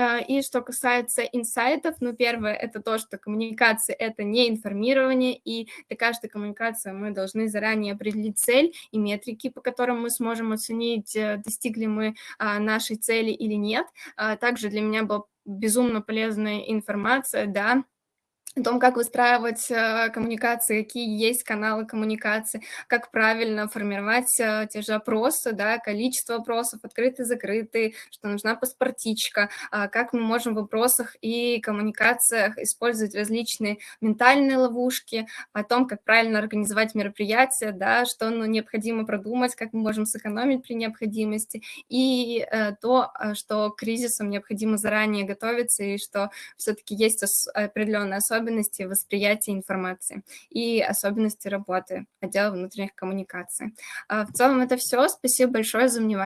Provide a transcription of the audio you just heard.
А, и что касается инсайтов, ну, первое, это то, что коммуникация – это не информирование, и для каждой коммуникации мы должны заранее определить цель и метрики, по которым мы сможем оценить, э, достигли мы а, нашей цели или нет. А, также для меня была безумно полезная информация, да, о том, как выстраивать э, коммуникации, какие есть каналы коммуникации, как правильно формировать э, те же опросы, да, количество опросов, открытые, закрытые, что нужна паспортичка, а как мы можем в вопросах и коммуникациях использовать различные ментальные ловушки, о том, как правильно организовать мероприятие, да, что ну, необходимо продумать, как мы можем сэкономить при необходимости, и э, то, что к кризисам необходимо заранее готовиться, и что все-таки есть определенная особенность особенности восприятия информации и особенности работы отдела внутренних коммуникаций. А, в целом это все. Спасибо большое за внимание.